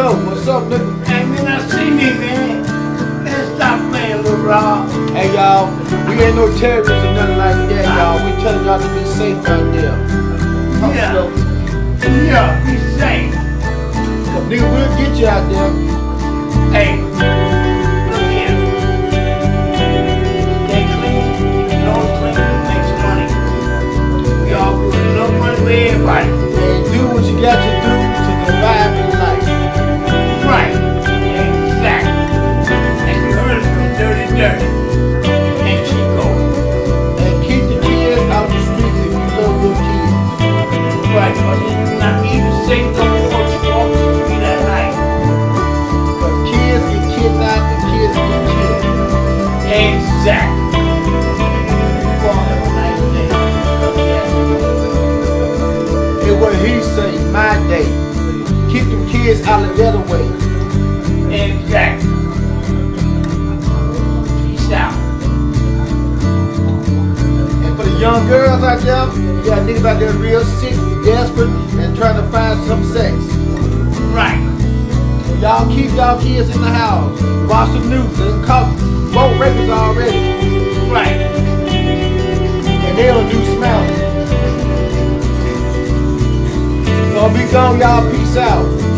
go. What's up, nigga? Hey, man, I see me, man. Man, stop playing, Lil Rob. Hey, y'all. We ain't no terrorists or nothing like that, y'all. We telling y'all to be safe out there. Yeah. Yeah, be safe. Cause nigga, we'll get you out there. Hey, look here. Stay clean, keep your nose clean, make some money. We all put a money for everybody. And do what you got to do Exactly. You all have a nice day. And what he say, my day. Keep them kids out of the other way. Exactly. Young girls out there, you got niggas out there real sick, desperate, and trying to find some sex. Right. Y'all keep y'all kids in the house. Watch the news. They caught both rapists already. Right. And they on New Smell. So be gone, y'all. Peace out.